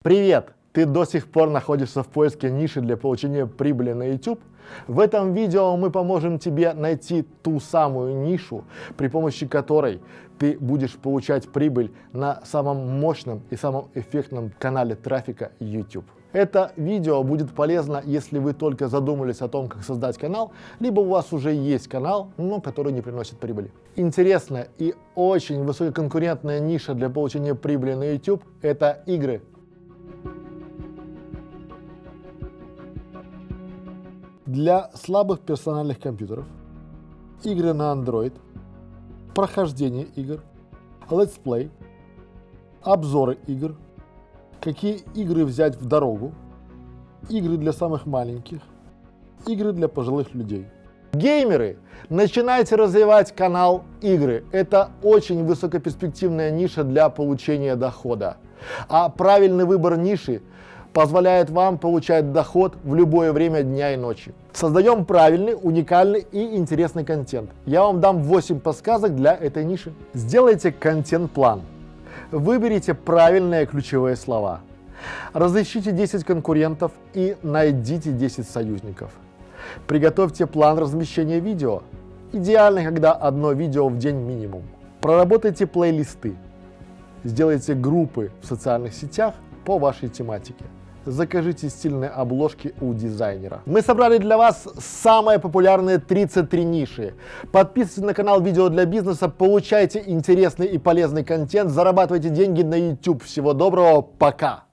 Привет! Ты до сих пор находишься в поиске ниши для получения прибыли на YouTube? В этом видео мы поможем тебе найти ту самую нишу, при помощи которой ты будешь получать прибыль на самом мощном и самом эффектном канале трафика YouTube. Это видео будет полезно, если вы только задумались о том, как создать канал, либо у вас уже есть канал, но который не приносит прибыли. Интересная и очень высококонкурентная ниша для получения прибыли на YouTube – это игры. Для слабых персональных компьютеров, игры на Android, прохождение игр, let's play, обзоры игр, какие игры взять в дорогу, игры для самых маленьких, игры для пожилых людей. Геймеры, начинайте развивать канал игры. Это очень высокоперспективная ниша для получения дохода. А правильный выбор ниши позволяет вам получать доход в любое время дня и ночи. Создаем правильный, уникальный и интересный контент. Я вам дам 8 подсказок для этой ниши. Сделайте контент-план. Выберите правильные ключевые слова. Разыщите 10 конкурентов и найдите 10 союзников. Приготовьте план размещения видео. Идеально, когда одно видео в день минимум. Проработайте плейлисты. Сделайте группы в социальных сетях по вашей тематике закажите стильные обложки у дизайнера. Мы собрали для вас самые популярные 33 ниши. Подписывайтесь на канал Видео для бизнеса, получайте интересный и полезный контент, зарабатывайте деньги на YouTube. Всего доброго, пока!